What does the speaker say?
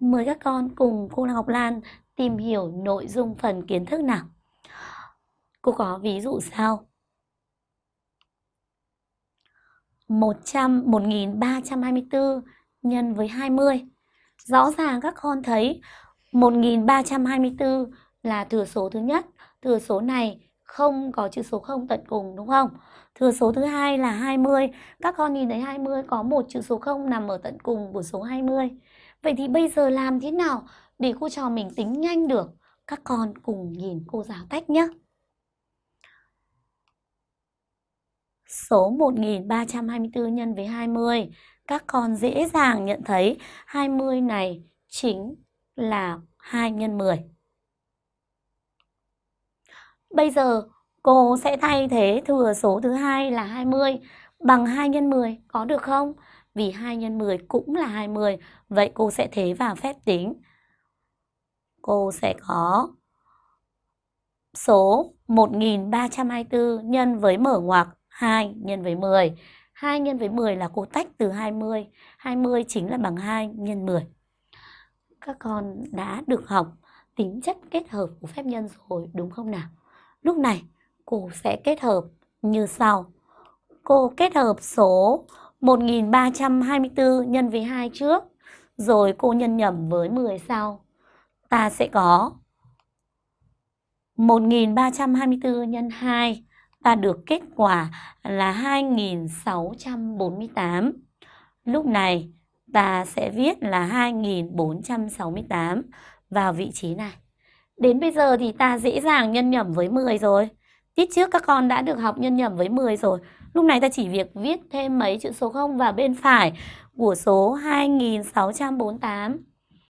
Mời các con cùng cô Ngọc Lan tìm hiểu nội dung phần kiến thức nào. Cô có ví dụ sau. 100 1324 nhân với 20. Rõ ràng các con thấy 1324 là thừa số thứ nhất, thừa số này không có chữ số 0 tận cùng đúng không? Thừa số thứ hai là 20. Các con nhìn thấy 20 có một chữ số 0 nằm ở tận cùng của số 20. Vậy thì bây giờ làm thế nào để cô trò mình tính nhanh được? Các con cùng nhìn cô giáo cách nhé. Số 1324 nhân với 20. Các con dễ dàng nhận thấy 20 này chính là 2 nhân 10. Bây giờ cô sẽ thay thế thừa số thứ hai là 20 bằng 2 nhân 10 có được không? Vì 2 x 10 cũng là 20, vậy cô sẽ thế vào phép tính. Cô sẽ có số 1324 nhân với mở ngoặc 2 nhân với 10. 2 nhân với 10 là cô tách từ 20. 20 chính là bằng 2 nhân 10. Các con đã được học tính chất kết hợp của phép nhân rồi đúng không nào? Lúc này cô sẽ kết hợp như sau. Cô kết hợp số 1324 nhân với 2 trước, rồi cô nhân nhầm với 10 sau. Ta sẽ có 1324 nhân 2, ta được kết quả là 2648. Lúc này ta sẽ viết là 2468 vào vị trí này. Đến bây giờ thì ta dễ dàng nhân nhầm với 10 rồi. Tiết trước các con đã được học nhân nhầm với 10 rồi. Lúc này ta chỉ việc viết thêm mấy chữ số 0 vào bên phải của số 2648